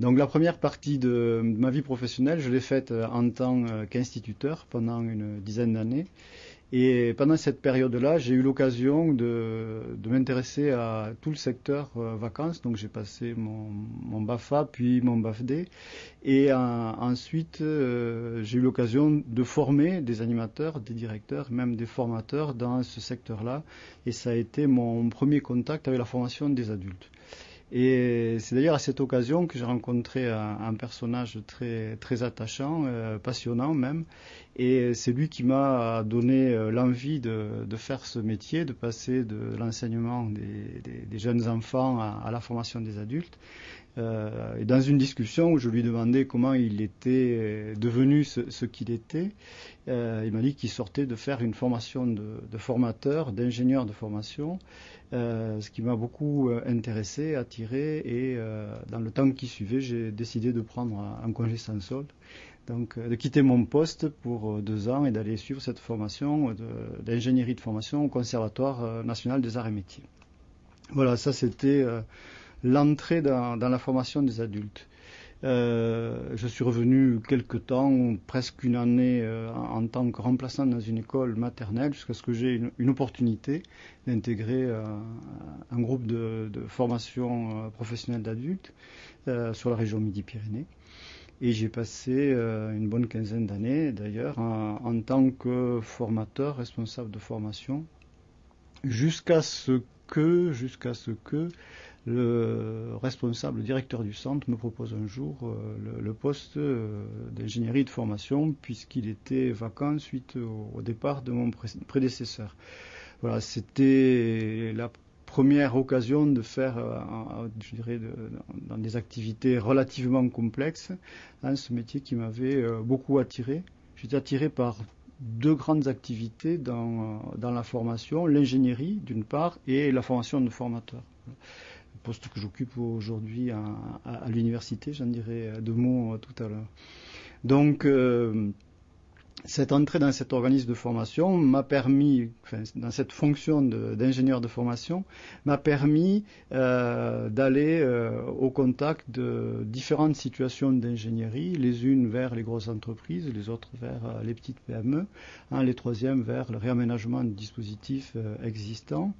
Donc la première partie de ma vie professionnelle, je l'ai faite en tant qu'instituteur pendant une dizaine d'années. Et pendant cette période-là, j'ai eu l'occasion de, m'intéresser à tout le secteur euh, vacances. Donc j'ai passé mon, BAFA, puis mon BAFD. Et ensuite, euh, j'ai eu l'occasion de former des animateurs, des directeurs, même des formateurs dans ce secteur-là. Et ça a été mon premier contact avec la formation des adultes. Et c'est d'ailleurs à cette occasion que j'ai rencontré un, personnage très, très attachant, euh, passionnant même. Et c'est lui qui m'a donné euh, l'envie de, faire ce métier, de passer de l'enseignement des, jeunes enfants à, la formation des adultes. Euh, et dans une discussion où je lui demandais comment il était devenu ce, qu'il était, euh, il m'a dit qu'il sortait de faire une formation de, formateur, d'ingénieur de formation, euh, ce qui m'a beaucoup euh, intéressé, attiré, et euh, dans le temps qui suivait, j'ai décidé de prendre un congé sans solde, donc de quitter mon poste pour deux ans et d'aller suivre cette formation d'ingénierie de, formation au Conservatoire national des arts et métiers. Voilà, ça c'était l'entrée dans, la formation des adultes. Euh, je suis revenu quelque temps, presque une année, euh, en, tant que remplaçant dans une école maternelle, jusqu'à ce que j'ai une, opportunité d'intégrer euh, un groupe de, de formation professionnelle d'adultes sur la région Midi-Pyrénées. Et j'ai passé une bonne quinzaine d'années, d'ailleurs, en, en, tant que formateur, responsable de formation, jusqu'à ce que, jusqu'à ce que le responsable, le directeur du centre me propose un jour euh, le, poste euh, d'ingénierie de formation puisqu'il était vacant suite au, départ de mon prédécesseur. Voilà, c'était la première occasion de faire, euh, je dirais, dans des activités relativement complexes, hein, ce métier qui m'avait beaucoup attiré. J'étais attiré par deux grandes activités dans, dans la formation, l'ingénierie d'une part et la formation de formateurs poste que j'occupe aujourd'hui à, l'université, j'en dirai deux mots tout à l'heure. Donc, euh, cette entrée dans cet organisme de formation m'a permis, enfin, dans cette fonction d'ingénieur de, formation, m'a permis euh, d'aller euh, au contact de différentes situations d'ingénierie, les unes vers les grosses entreprises, les autres vers euh, les petites PME, hein, les troisièmes vers le réaménagement de dispositifs existants,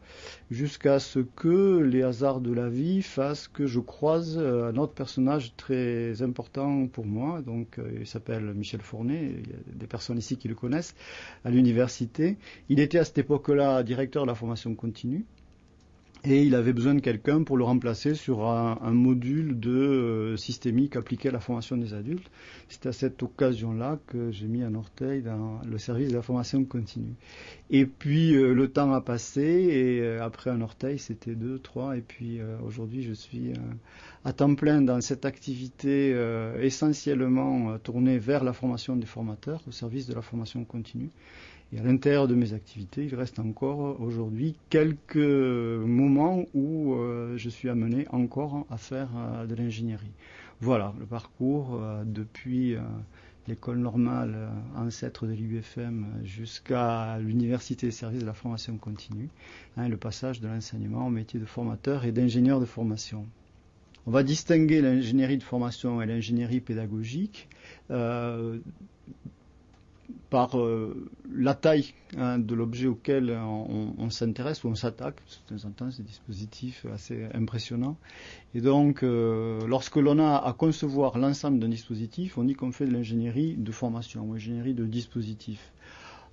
jusqu'à ce que les hasards de la vie fassent que je croise un autre personnage très important pour moi, donc il s'appelle Michel Fournet, des personnes ici qui le connaissent, à l'université. Il était à cette époque-là directeur de la formation continue. Et il avait besoin de quelqu'un pour le remplacer sur un, module de euh, systémique appliqué à la formation des adultes. C'est à cette occasion-là que j'ai mis un orteil dans le service de la formation continue. Et puis euh, le temps a passé et euh, après un orteil c'était deux, trois et puis aujourd'hui je suis à temps plein dans cette activité essentiellement tournée vers la formation des formateurs au service de la formation continue. Et à l'intérieur de mes activités, il reste encore aujourd'hui quelques moments où euh, je suis amené encore à faire euh, de l'ingénierie. Voilà le parcours euh, depuis l'école normale ancêtre de l'UFM jusqu'à l'université des services de la formation continue, hein, le passage de l'enseignement au métier de formateur et d'ingénieur de formation. On va distinguer l'ingénierie de formation et l'ingénierie pédagogique. Par euh, la taille hein, de l'objet auquel on, s'intéresse ou on s'attaque. De temps en temps, c'est des dispositifs assez impressionnants. Et donc, euh, lorsque l'on a à concevoir l'ensemble d'un dispositif, on dit qu'on fait de l'ingénierie de formation ou ingénierie de dispositif.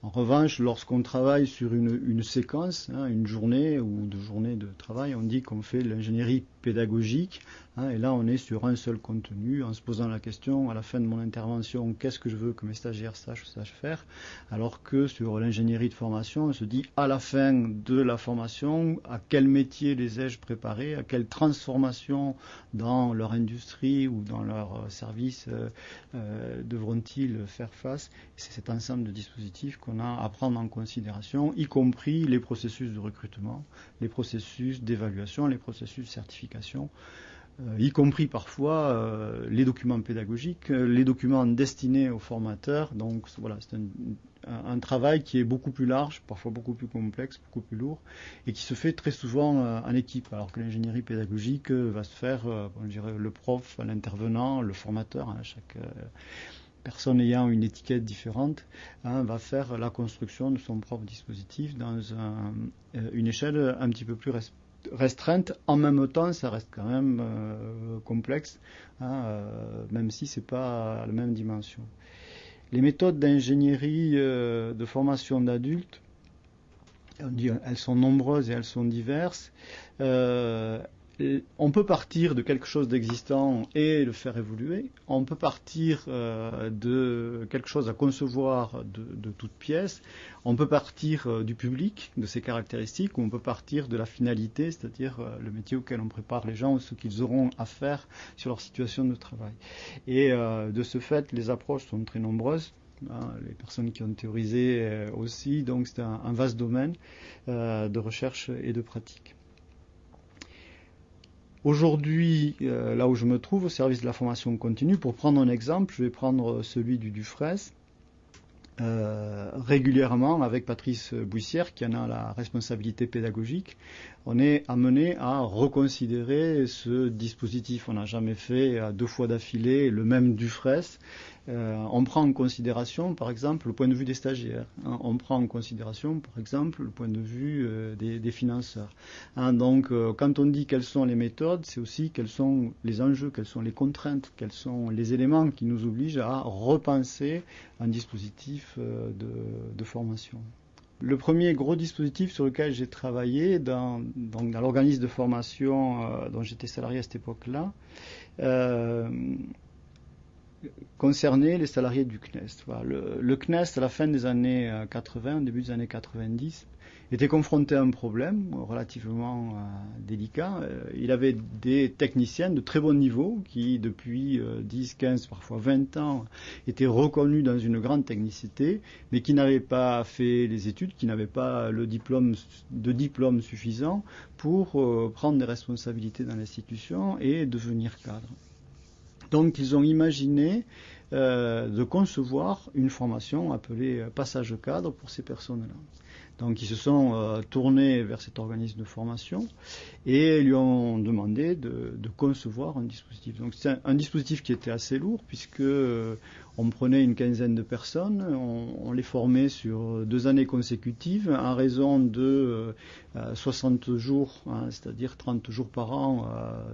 En revanche, lorsqu'on travaille sur une, une séquence, hein, une journée ou deux journées de travail, on dit qu'on fait de l'ingénierie pédagogique. Hein, et là, on est sur un seul contenu, en se posant la question à la fin de mon intervention, qu'est-ce que je veux que mes stagiaires sachent ou sachent faire Alors que sur l'ingénierie de formation, on se dit à la fin de la formation, à quel métier les ai-je préparés, à quelle transformation dans leur industrie ou dans leur euh, service euh, euh, devront-ils faire face C'est cet ensemble de dispositifs qu'on a à prendre en considération, y compris les processus de recrutement, les processus d'évaluation, les processus de certification y compris parfois les documents pédagogiques, les documents destinés aux formateurs. Donc voilà, c'est un, travail qui est beaucoup plus large, parfois beaucoup plus complexe, beaucoup plus lourd, et qui se fait très souvent en équipe, alors que l'ingénierie pédagogique va se faire, je dirais, le prof, l'intervenant, le formateur, hein, chaque personne ayant une étiquette différente hein, va faire la construction de son propre dispositif dans euh, une échelle un petit peu plus restreinte. En même temps, ça reste quand même euh, complexe, hein, euh, même si ce n'est pas la même dimension. Les méthodes d'ingénierie de formation d'adultes, elles sont nombreuses et elles sont diverses on peut partir de quelque chose d'existant et le faire évoluer. On peut partir euh, de quelque chose à concevoir de, toute pièce. On peut partir euh, du public, de ses caractéristiques, ou on peut partir de la finalité, c'est-à-dire euh, le métier auquel on prépare les gens, ou ce qu'ils auront à faire sur leur situation de travail. Et de ce fait, les approches sont très nombreuses. Hein, les personnes qui ont théorisé aussi, donc c'est un, vaste domaine de recherche et de pratique. Aujourd'hui, euh, là où je me trouve, au service de la formation continue, pour prendre un exemple, je vais prendre celui du Dufresne. Euh, régulièrement avec Patrice Bouissière, qui en a la responsabilité pédagogique, on est amené à reconsidérer ce dispositif. On n'a jamais fait deux fois d'affilée le même du Euh, on prend en considération, par exemple, le point de vue des stagiaires. Hein. On prend en considération, par exemple, le point de vue euh, des, financeurs. Hein. donc, euh, quand on dit quelles sont les méthodes, c'est aussi quels sont les enjeux, quelles sont les contraintes, quels sont les éléments qui nous obligent à repenser un dispositif de formation. Le premier gros dispositif sur lequel j'ai travaillé dans, l'organisme de formation dont j'étais salarié à cette époque-là euh, concernait les salariés du CNES. Le, le, CNES, à la fin des années 80, au début des années 90, était confronté à un problème relativement euh, délicat. Euh, il avait des techniciens de très bon niveau qui, depuis 10, euh, 15, parfois 20 ans, étaient reconnus dans une grande technicité, mais qui n'avaient pas fait les études, qui n'avaient pas le diplôme, de diplôme suffisant pour prendre des responsabilités dans l'institution et devenir cadre. Donc ils ont imaginé de concevoir une formation appelée passage cadre pour ces personnes-là. Donc ils se sont euh, tournés vers cet organisme de formation et lui ont demandé de, concevoir un dispositif. Donc c'est un, dispositif qui était assez lourd puisque euh, on prenait une quinzaine de personnes, on, les formait sur deux années consécutives à raison de 60 euh, jours, hein, c'est-à-dire 30 jours par an,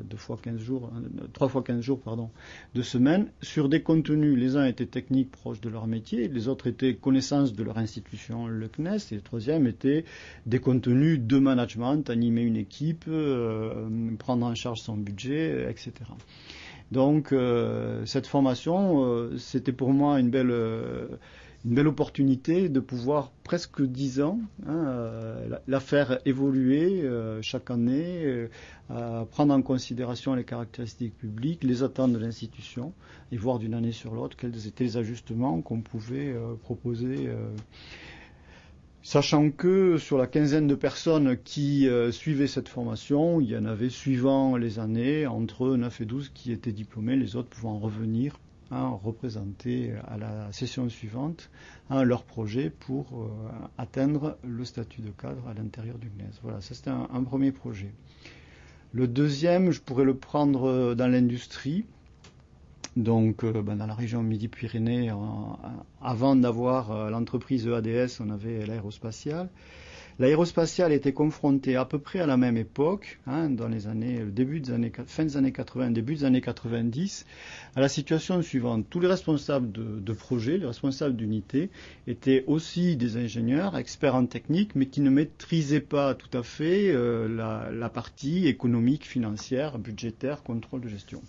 deux fois 15 jours, trois fois 15 jours pardon, de semaine, sur des contenus. Les uns étaient techniques proches de leur métier, les autres étaient connaissances de leur institution, le CNES, et le troisième était des contenus de management, animer une équipe, euh, prendre en charge son budget, etc. Donc euh, cette formation, euh, c'était pour moi une belle, une belle opportunité de pouvoir presque dix ans hein, la, faire évoluer chaque année, prendre en considération les caractéristiques publiques, les attentes de l'institution et voir d'une année sur l'autre quels étaient les ajustements qu'on pouvait proposer Sachant que sur la quinzaine de personnes qui euh, suivaient cette formation, il y en avait suivant les années entre 9 et 12 qui étaient diplômés, les autres pouvant revenir hein, représenter à la session suivante hein, leur projet pour euh, atteindre le statut de cadre à l'intérieur du CNES. Voilà, ça c'était un, premier projet. Le deuxième, je pourrais le prendre euh, dans l'industrie donc, euh, ben, dans la région Midi-Pyrénées, avant d'avoir euh, l'entreprise EADS, on avait l'aérospatiale. L'aérospatiale était confrontée à peu près à la même époque, hein, dans les années, début des années, fin des années 80, début des années 90, à la situation suivante. Tous les responsables de, projet, les responsables d'unité, étaient aussi des ingénieurs, experts en technique, mais qui ne maîtrisaient pas tout à fait euh, la partie économique, financière, budgétaire, contrôle de gestion.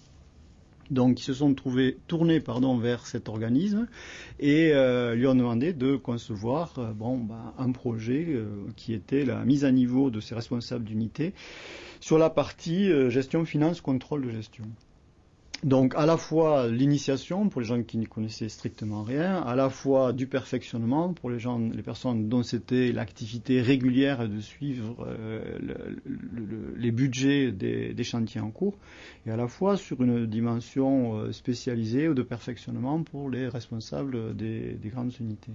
Donc ils se sont trouvés tournés pardon, vers cet organisme et euh, lui ont demandé de concevoir euh, bon, bah, un projet euh, qui était la mise à niveau de ses responsables d'unité sur la partie gestion, finance, contrôle de gestion. Donc à la fois l'initiation pour les gens qui n'y connaissaient strictement rien, à la fois du perfectionnement pour les gens, les personnes dont c'était l'activité régulière de suivre euh, les budgets des, chantiers en cours, et à la fois sur une dimension euh, spécialisée ou de perfectionnement pour les responsables des grandes unités.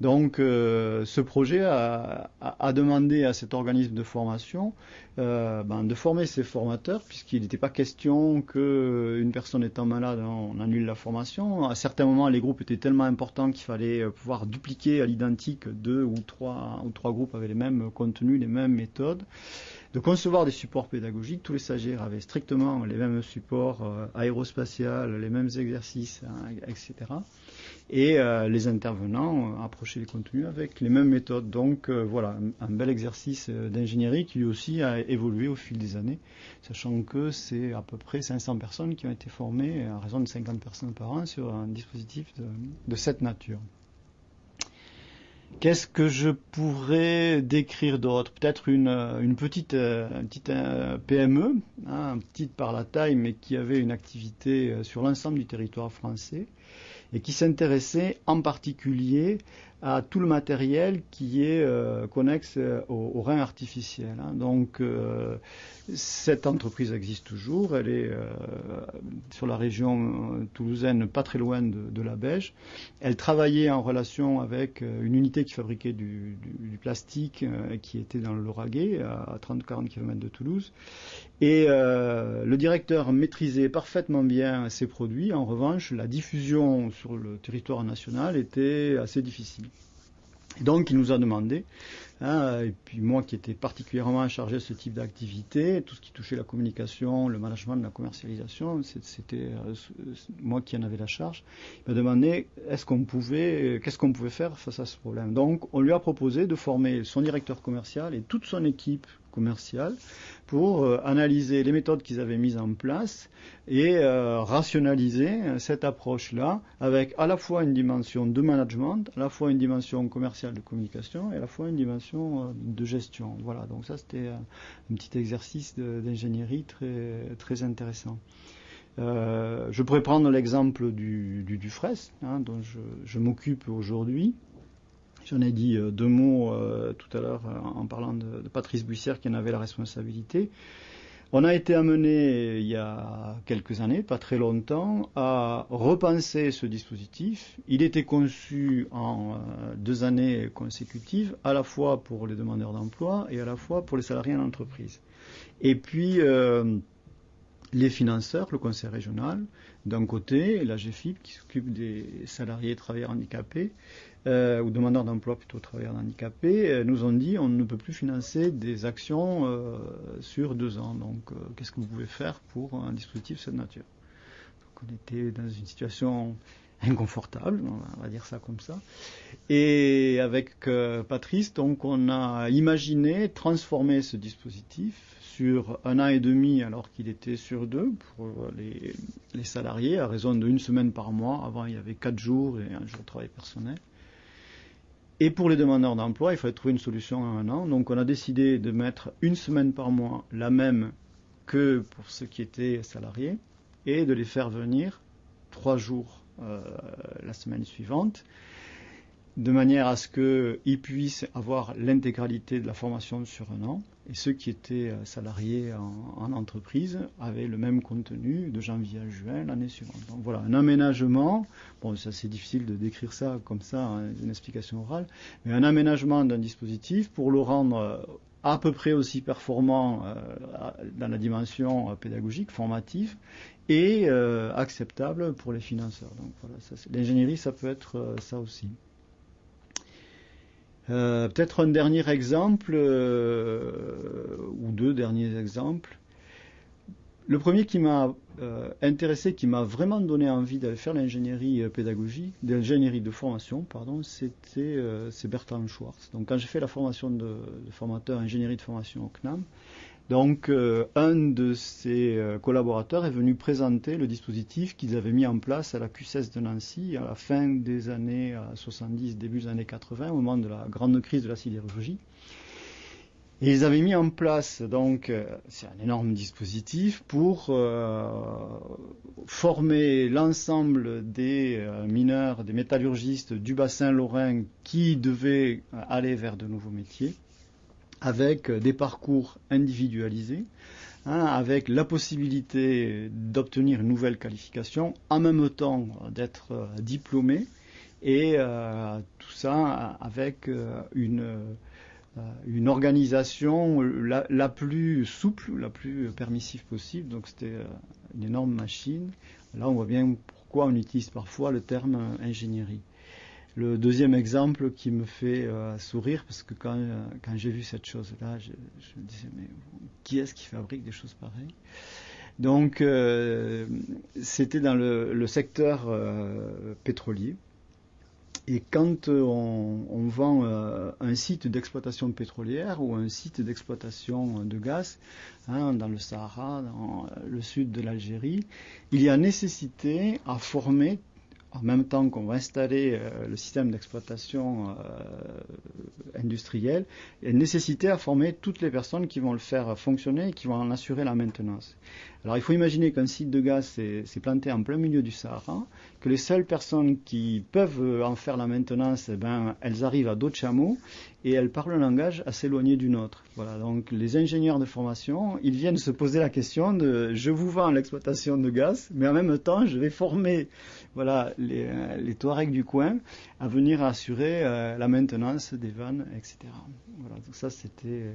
Donc euh, ce projet a, demandé à cet organisme de formation ben, de former ses formateurs, puisqu'il n'était pas question qu'une personne étant malade, on annule la formation. À certains moments, les groupes étaient tellement importants qu'il fallait euh, pouvoir dupliquer à l'identique deux ou trois, ou trois groupes avec les mêmes contenus, les mêmes méthodes de concevoir des supports pédagogiques. Tous les stagiaires avaient strictement les mêmes supports aérospatials, les mêmes exercices, hein, etc et euh, les intervenants euh, approchaient les contenus avec les mêmes méthodes. Donc euh, voilà, un, bel exercice d'ingénierie qui lui aussi a évolué au fil des années, sachant que c'est à peu près 500 personnes qui ont été formées à raison de 50 personnes par an sur un dispositif de, cette nature. Qu'est-ce que je pourrais décrire d'autre? Peut-être une, petite, petite PME, hein, petite par la taille, mais qui avait une activité sur l'ensemble du territoire français et qui s'intéressait en particulier à tout le matériel qui est euh, connexe euh, au, rein artificiel. Hein. Donc euh, cette entreprise existe toujours, elle est sur la région toulousaine, pas très loin de, la Beige. Elle travaillait en relation avec une unité qui fabriquait du, plastique qui était dans le Lauragais, à 30-40 km de Toulouse. Et le directeur maîtrisait parfaitement bien ces produits. En revanche, la diffusion sur le territoire national était assez difficile. Donc il nous a demandé, hein, et puis moi qui étais particulièrement chargé de ce type d'activité, tout ce qui touchait la communication, le management la commercialisation, c'était euh, moi qui en avais la charge, il m'a demandé est-ce qu'on pouvait, qu'est-ce qu'on pouvait faire face à ce problème? Donc on lui a proposé de former son directeur commercial et toute son équipe commerciale pour euh, analyser les méthodes qu'ils avaient mises en place et euh, rationaliser cette approche-là avec à la fois une dimension de management, à la fois une dimension commerciale de communication et à la fois une dimension euh, de gestion. Voilà, donc ça c'était un petit exercice d'ingénierie très, très intéressant. je pourrais prendre l'exemple du, du, du hein, dont je, je m'occupe aujourd'hui. J'en ai dit euh, deux mots euh, tout à l'heure euh, en parlant de, Patrice Buissière qui en avait la responsabilité. On a été amené il y a quelques années, pas très longtemps, à repenser ce dispositif. Il était conçu en deux années consécutives, à la fois pour les demandeurs d'emploi et à la fois pour les salariés en entreprise. Et puis les financeurs, le conseil régional, d'un côté, la GFIP qui s'occupe des salariés et travailleurs handicapés, euh, ou demandeurs d'emploi plutôt travailleurs handicapés, euh, nous ont dit on ne peut plus financer des actions euh, sur deux ans. Donc qu'est-ce que vous pouvez faire pour un dispositif de cette nature? Donc on était dans une situation inconfortable, on va dire ça comme ça. Et avec Patrice, donc on a imaginé transformer ce dispositif sur un an et demi alors qu'il était sur deux pour les, les salariés à raison d'une semaine par mois. Avant il y avait quatre jours et un jour de travail personnel. Et pour les demandeurs d'emploi, il fallait trouver une solution en un an. Donc on a décidé de mettre une semaine par mois la même que pour ceux qui étaient salariés et de les faire venir trois jours euh, la semaine suivante de manière à ce qu'ils puissent avoir l'intégralité de la formation sur un an, et ceux qui étaient euh, salariés en, entreprise avaient le même contenu de janvier à juin l'année suivante. Donc voilà, un aménagement, bon, ça c'est difficile de décrire ça comme ça, hein, une explication orale, mais un aménagement d'un dispositif pour le rendre euh, à peu près aussi performant euh, dans la dimension pédagogique, formative, et acceptable pour les financeurs. Donc voilà, l'ingénierie, ça peut être ça aussi. Euh, peut-être un dernier exemple, euh, ou deux derniers exemples. Le premier qui m'a euh, intéressé, qui m'a vraiment donné envie d'aller faire l'ingénierie pédagogique, l'ingénierie de formation, pardon, c'était Bertrand Schwartz. Donc quand j'ai fait la formation de, de formateur ingénierie de formation au CNAM, donc, euh, un de ses euh, collaborateurs est venu présenter le dispositif qu'ils avaient mis en place à la QCS de Nancy à la fin des années 70, début des années 80, au moment de la grande crise de la sidérurgie. Ils avaient mis en place, donc, euh, c'est un énorme dispositif pour euh, former l'ensemble des euh, mineurs, des métallurgistes du bassin lorrain qui devaient aller vers de nouveaux métiers, avec des parcours individualisés, hein, avec la possibilité d'obtenir une nouvelle qualification, en même temps d'être diplômé, et tout ça avec une euh, une organisation la, plus souple, la plus permissive possible. Donc c'était euh, une énorme machine. Là, on voit bien pourquoi on utilise parfois le terme euh, ingénierie. Le deuxième exemple qui me fait sourire, parce que quand, quand j'ai vu cette chose-là, je, me disais, mais qui est-ce qui fabrique des choses pareilles? Donc, c'était dans le, secteur pétrolier. Et quand euh, on, vend euh, un site d'exploitation pétrolière ou un site d'exploitation de gaz hein, dans le Sahara, dans le sud de l'Algérie, il y a nécessité à former en même temps qu'on va installer euh, le système d'exploitation industrielle, a nécessité à former toutes les personnes qui vont le faire fonctionner et qui vont en assurer la maintenance. Alors il faut imaginer qu'un site de gaz s'est planté en plein milieu du Sahara, que les seules personnes qui peuvent euh, en faire la maintenance, eh ben, elles arrivent à d'autres chameaux et elles parlent un langage assez éloigné du nôtre. Voilà, donc les ingénieurs de formation, ils viennent se poser la question de je vous vends l'exploitation de gaz, mais en même temps je vais former voilà, les, euh, les Touaregs du coin à venir assurer euh, la maintenance des vannes, etc. Voilà, donc ça c'était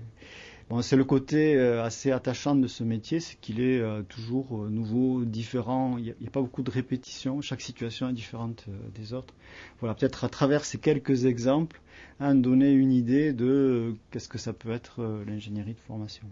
c'est le côté euh, assez attachant de ce métier, c'est qu'il est, euh, toujours euh, nouveau, différent. Il n'y a, pas beaucoup de répétitions. Chaque situation est différente des autres. Voilà, peut-être à travers ces quelques exemples, hein, donner une idée de qu'est-ce que ça peut être l'ingénierie de formation.